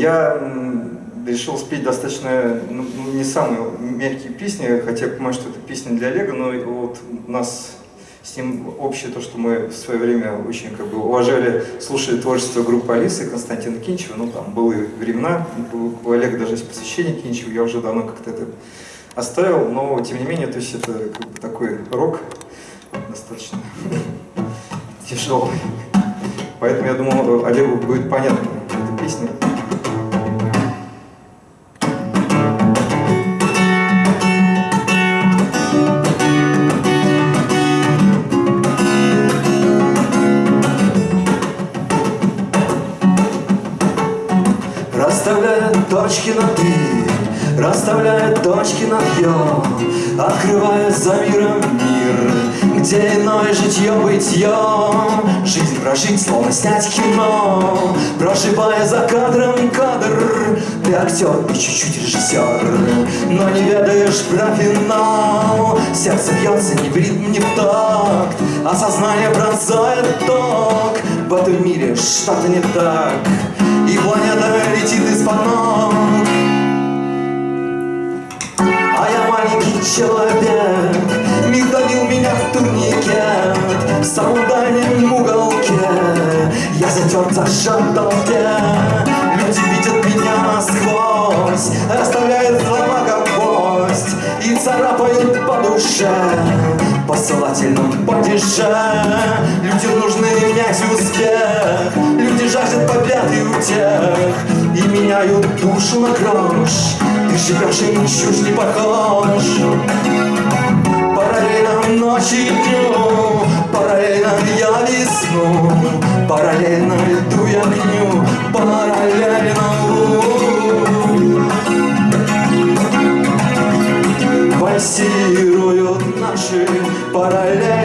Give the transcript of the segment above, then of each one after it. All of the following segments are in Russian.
Я решил спеть достаточно, ну, ну, не самые мягкие песни, хотя я понимаю, что это песня для Олега, но вот у нас с ним общее то, что мы в свое время очень как бы уважали, слушали творчество группы Алисы Константина Кинчева, ну там были времена, у Олега даже есть посвящение Кинчеву, я уже давно как-то это оставил, но тем не менее, то есть это как бы такой рок достаточно тяжелый. Поэтому я думал, Олегу будет понятна эта песня. Расставляя точки над «и», расставляя точки над «ё», Открывая за миром мир, где иное житье-бытье. Жизнь прожить, словно снять кино, Проживая за кадром кадр. Ты актер и чуть-чуть режиссер, но не ведаешь про финал. Сердце бьется не в ритм, не в такт, а сознание ток. В этом мире что-то не так, и планета летит из-под ног. А я маленький человек Мир давил меня в турникет В самом дальнем уголке. Я затерт, зажат в Люди видят меня насквозь Оставляют слова как гвоздь И царапают по душе. По ссылательным падеже Людям нужны менять успех Люди жаждут победы у тех И меняют душу на грош. Ты живешь и чушь не похож. Параллельно ночи и дню Параллельно я весну Параллельно льду я огню Параллельно Пульсируют наши Едва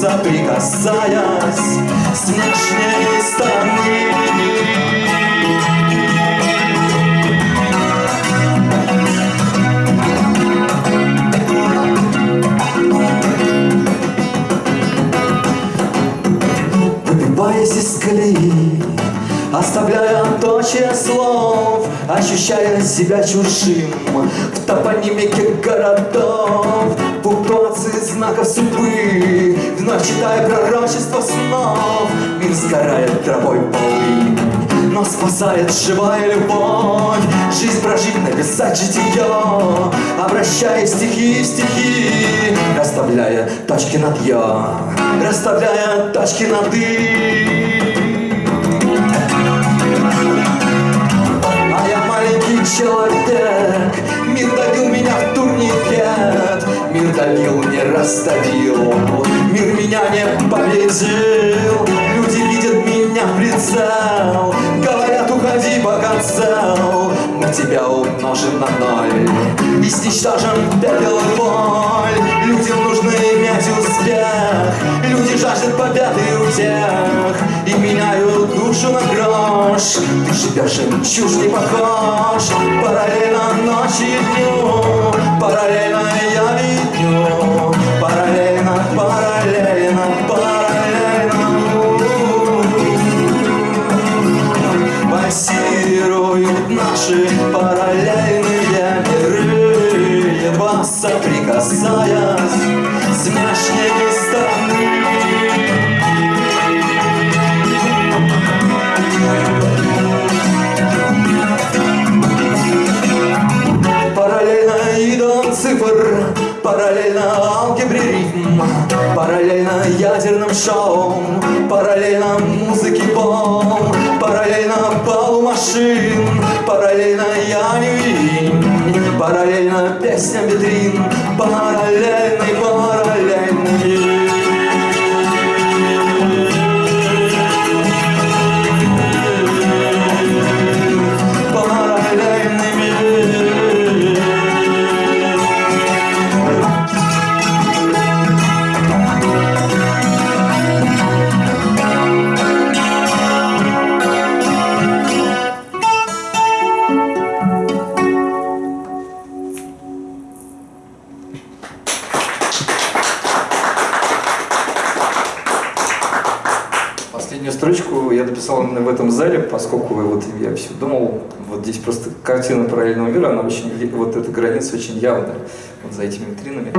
соприкасаясь с внешней стороны. Выбиваясь из колеи Оставляя точие слов Ощущая себя чужим В топонимике городов Пунктуации знаков судьбы. Вновь читая пророчество снов. Мир сгорает травой полынь но спасает живая любовь. Жизнь прожить, написать житие Обращая стихи в стихи Расставляя точки над «я» Расставляя точки над «и» А я маленький человек Мир давил меня в Мир давил, не расставил Мир меня не победил. Люди видят меня в прицел Говорят, уходи, пока цел. Мы тебя умножим на ноль. И сничтожим пепел и боль. Людям нужно иметь успех. Люди жаждут победы у тех И меняют душу на грош. Ты живешь им чушь не похож. Параллельно ночи и дню. Параллельно destem bedrin, bahalen она очень, вот эта граница очень явная, вот за этими витринами.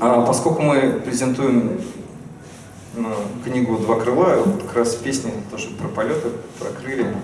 А поскольку мы презентуем ну, книгу «Два крыла», вот как раз песни тоже про полеты, про крылья.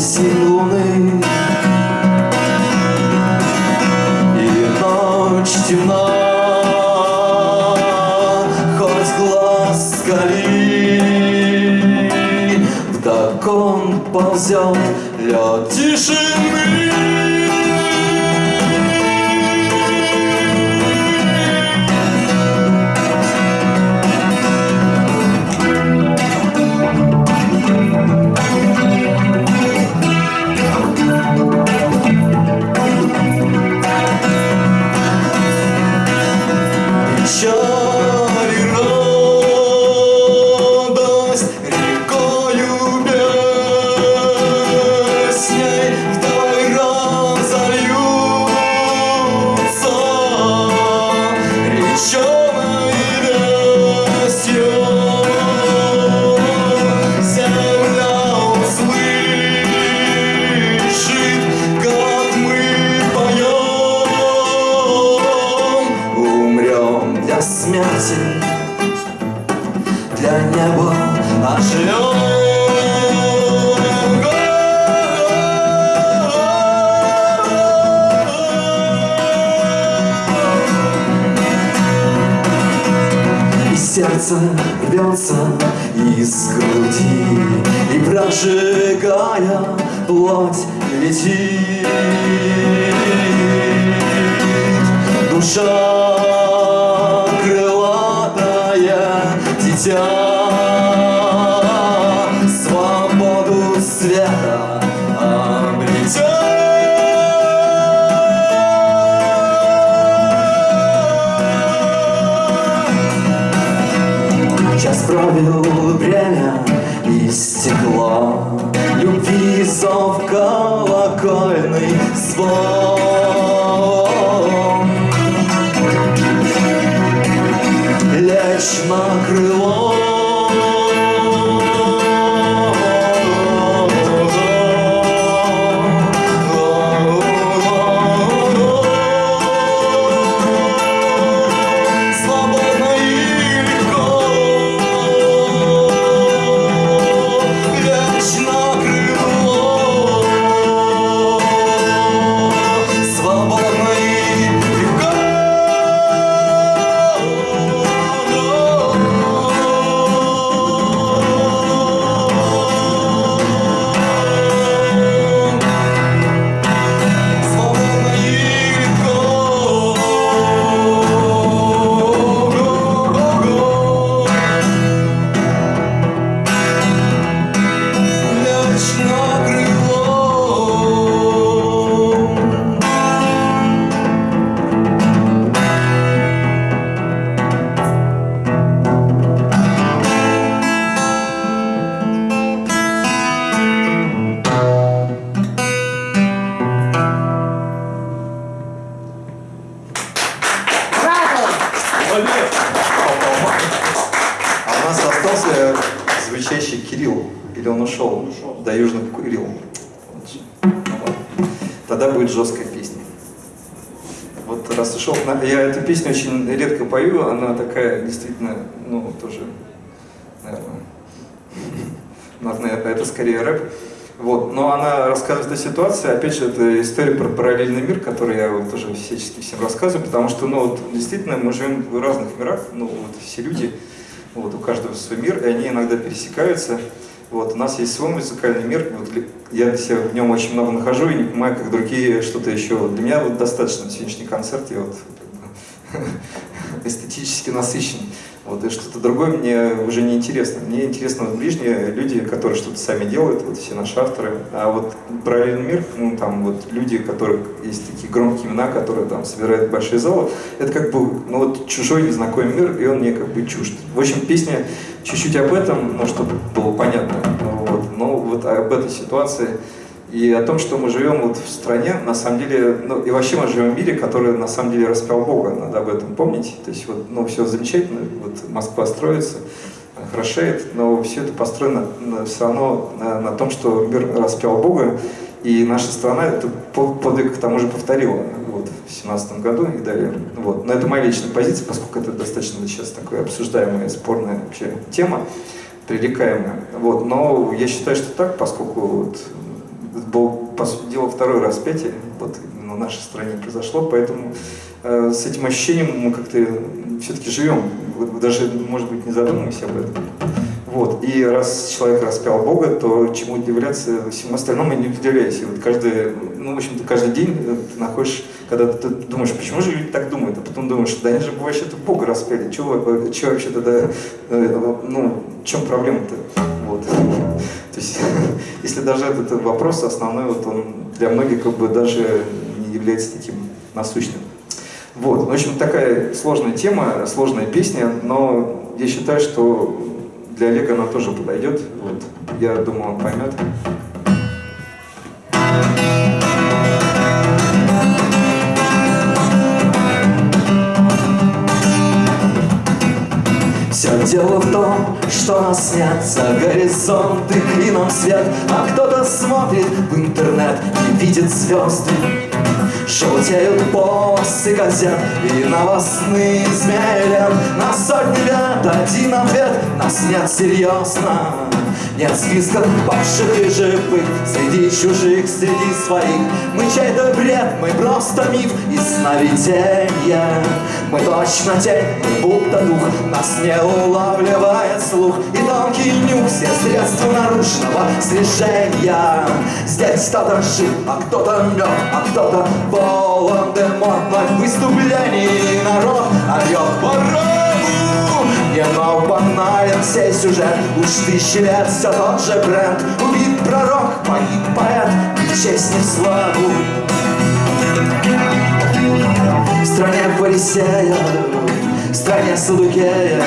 сил луны И ночь темна, хоть глаз скали Вдокон ползет лед тишины сердце рвется из груди И прожигая плоть летит. Душа Ушел, я эту песню очень редко пою, она такая действительно, ну, тоже, наверное, это скорее рэп. Вот. Но она рассказывает о ситуации, опять же, это история про параллельный мир, который я вот тоже всячески всем рассказываю, потому что, ну, вот, действительно, мы живем в разных мирах, ну, вот все люди, вот, у каждого свой мир, и они иногда пересекаются. Вот, у нас есть свой музыкальный мир, вот, я себя в нем очень много нахожу и не понимаю, как другие что-то еще. Для меня вот достаточно сегодняшний концерт, я вот эстетически насыщен. Вот, и что-то другое мне уже не интересно. Мне интересны вот ближние люди, которые что-то сами делают, вот все наши авторы. А вот параллельный мир, ну там вот люди, у которых есть такие громкие имена, которые там собирают большие залы, это как бы, ну вот чужой незнакомый мир, и он мне как бы чужд. В общем, песня чуть-чуть об этом, ну, чтобы было понятно. Вот, ну, вот об этой ситуации и о том, что мы живем вот в стране, на самом деле, ну и вообще мы живем в мире, который на самом деле распял Бога, надо об этом помнить. То есть вот, ну все замечательно, вот Москва строится, хорошеет, но все это построено все равно на, на том, что мир распял Бога, и наша страна этот подвиг к тому же повторила вот, в 17 году и далее. Вот. Но это моя личная позиция, поскольку это достаточно сейчас такая обсуждаемая, спорная вообще тема, пререкаемая. Вот. Но я считаю, что так, поскольку вот, был, по сути дела, второе распятие, вот в нашей стране произошло, поэтому э, с этим ощущением мы как-то все-таки живем, даже, может быть, не задумываемся об этом. Вот. И раз человек распял Бога, то чему удивляться, всему остальному не удивляйся. Вот каждый, ну, в общем-то, каждый день ты находишь, когда ты думаешь, почему же люди так думают, а потом думаешь, да они же вообще-то Бога распяли, чего, чего вообще тогда, э, ну, в чем проблема-то? Вот. То есть, если даже этот вопрос основной, вот он для многих как бы даже не является таким насущным. Вот, в общем, такая сложная тема, сложная песня, но я считаю, что для Олега она тоже подойдет. Вот, я думаю, он поймет. Все дело в том, что нас нет за горизонты и нам свет А кто-то смотрит в интернет и видит звезды Желтеют полосы газет и новостные змеи На сотни лет один ответ, нас нет серьезно нет списка павших и живых Среди чужих, среди своих. Мы чей-то бред, мы просто миф и сновиденье Мы точно тень, мы будто дух Нас не улавливает слух. И тонкий нюх, все средства наружного слежения. Здесь кто-то жив, а кто-то мертв А кто-то полон демонных выступлений Народ орет ворот не но банален сей сюжет. Уж тысячи лет все тот же бренд. Убит пророк, погиб поэт И в честь не в славу. В стране фарисеев В стране садукеев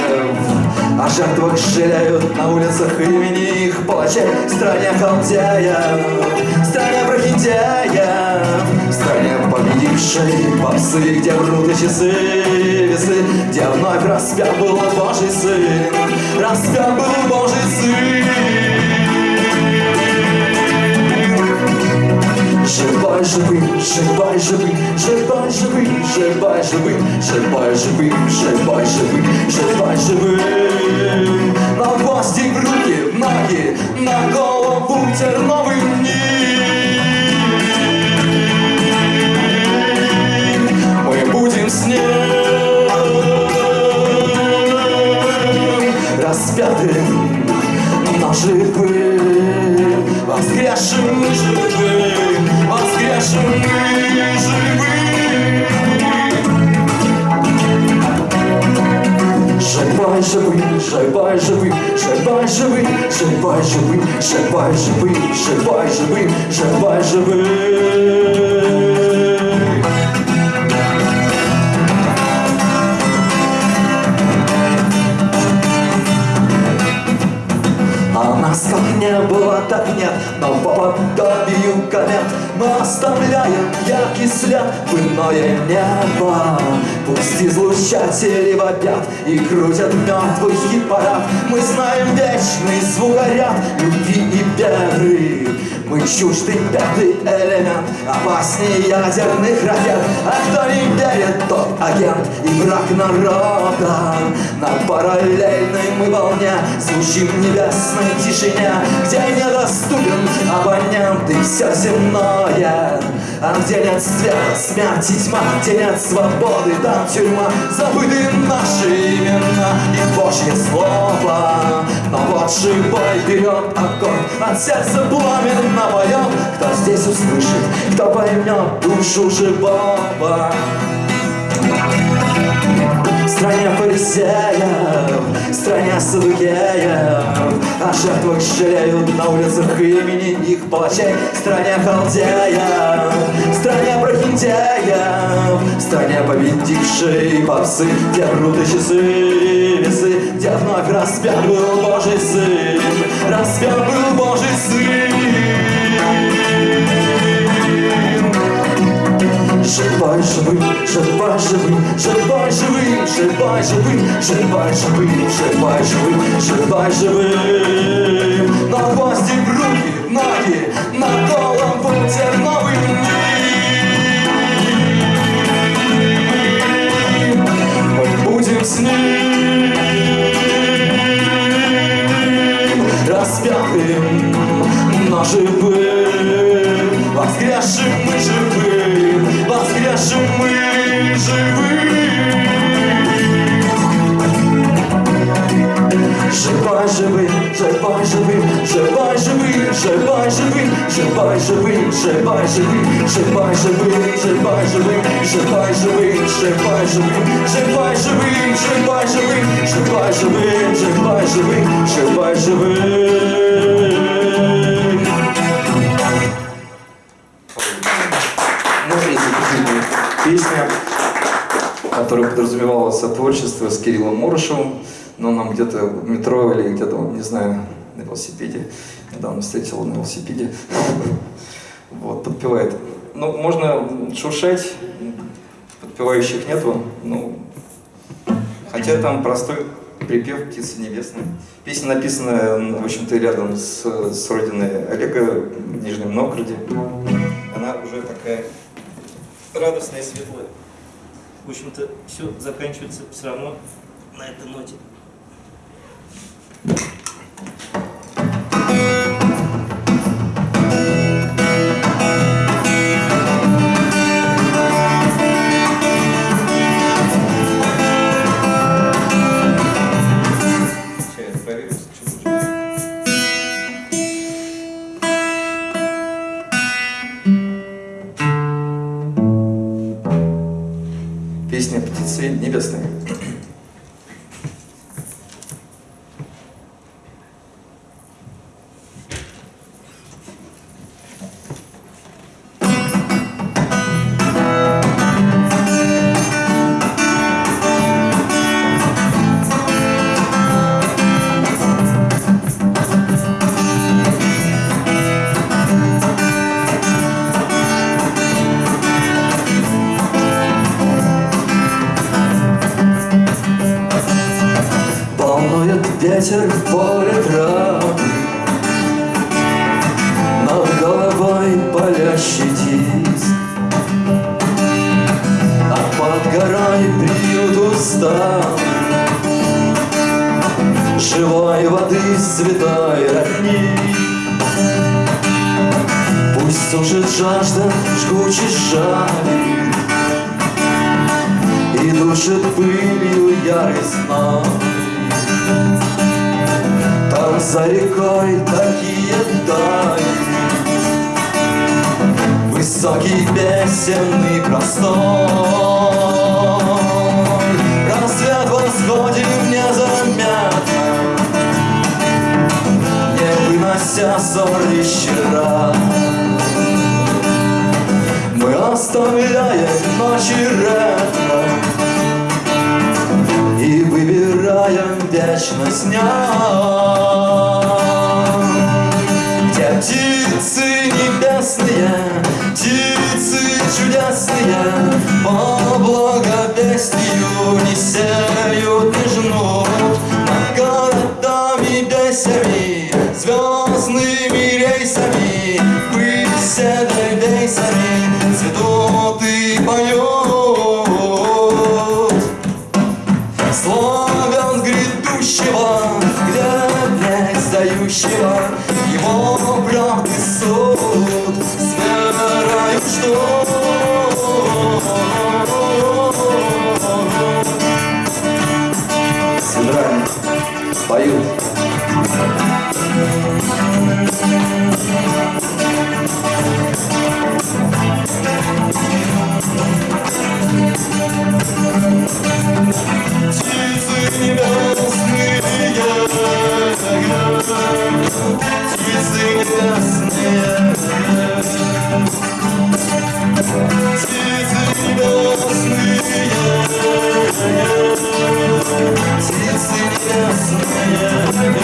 О жертвах жалеют на улицах имени их палачей В стране халдеев В стране прохиндеев В стране победившей попсы Где врут и часы весы Где вновь распят был Божий Сын Распят был Божий Сын Живой, живый, живой, живый, живой, живый, живой, живый, живой, живый, живой, живый, живой, живый. На гвозди в руки, в ноги, на голову терновый ним. Но живым, воскресшим живым, воскресшим и живым. Живой, живый, живой, живый, живой, живый, живой, живый, живой, живый, живой, живый, живой, живый. Было, так нет, но по подобию комет. Мы оставляем яркий след в иное небо. Пусть излучатели вопят и крутят мертвый хит-парад. Мы знаем вечный звукоряд любви и веры чуждый пятый элемент Опаснее ядерных ракет. А кто не верит, тот агент И враг народа. На параллельной мы волне Звучим небесной тишине Где недоступен абонент И все земное. А где нет света, смерть и тьма Где нет свободы, там тюрьма. Забыты наши имена И Божье слово. Но вот живой вперед огонь От сердца пламенно поет Кто здесь услышит, кто поймет душу живого стране фарисеев, стране садукеев О жертвах жалеют на улицах имени их палачей. Стране халдеев, стране прохиндеев стране победившей попсы, где врут и часы весы Где вновь распят был Божий Сын, распят был Божий Сын шибай живи, шибай живи, шибай живи, шибай живи, шибай живи, шибай живи, шибай живи. На хвосте руки, ноги, на голову терновый Мы будем с ним распятым, но живым, воскресшим. Живым. Живой, живым, живой, живым, живой, живым, живой, живым, живой, живым, живой, живым, живой, живым, живой, живым, живой, живым, живой, живым, живой, живым, живой, живым, живой, живым, живой, живым, живой, которая подразумевала сотворчество с Кириллом Мурышевым, но нам где-то в метро или где-то, не знаю, на велосипеде, недавно встретил на велосипеде, вот, подпевает. Ну, можно шуршать, подпевающих нету, ну, хотя там простой припев «Птицы небесные». Песня написана, в общем-то, рядом с, с родиной Олега в Нижнем Новгороде. Она уже такая радостная и светлая. В общем-то, все заканчивается все равно на этой ноте. Песня «Птицы небесные». Живой воды святой родник Пусть сушит жажда жгучей жали И душит пылью ярость зной Там за рекой такие дали Высокий песенный простор Восходит незаметно Не вынося ссор вечера. Мы оставляем ночи ретро. И выбираем вечность дня, где птицы небесные, птицы чудесные, по благовестию сеют и жмут Над городами бесами, звездными рейсами Пыль седой дейсами цветут и поют Слоган грядущего, глядя сдающего Его правды суд, с верою ждут Пою. Птицы небесные, птицы небесные, птицы небесные птицы небесные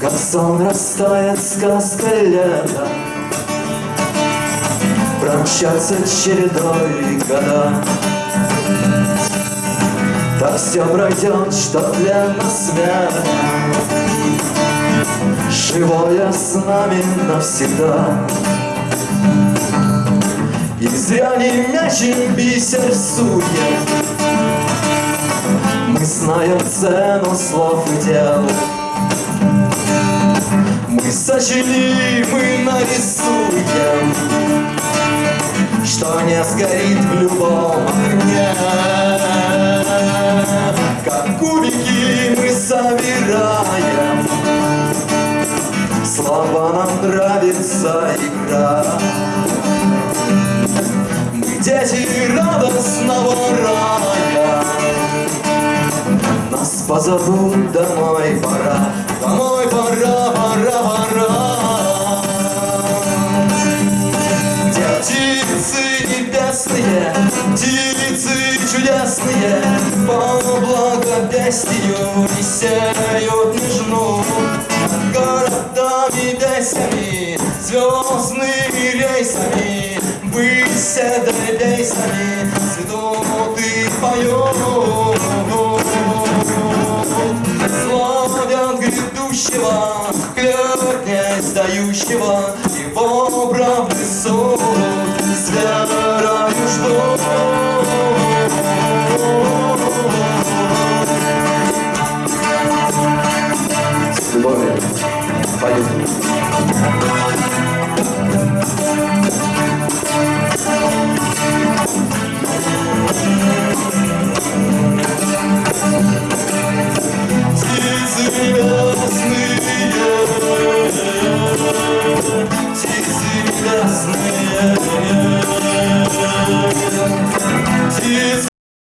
Газон растает сказка лета. Промчатся чередой года Так все пройдет, что для нас смерть Живое с нами навсегда. И зря не мячим бисер сует Мы знаем цену слов и дел. Мы сочли, мы нарисуем Что не сгорит в любом огне. Как кубики мы собираем Слова нам нравится игра дети радостного рая. Нас позовут домой пора Домой пора, пора, пора. Птицы небесные, птицы чудесные По благопестию несеют нежну городами весями, звездными рейсами Высь бейсами, цветут и поют Славят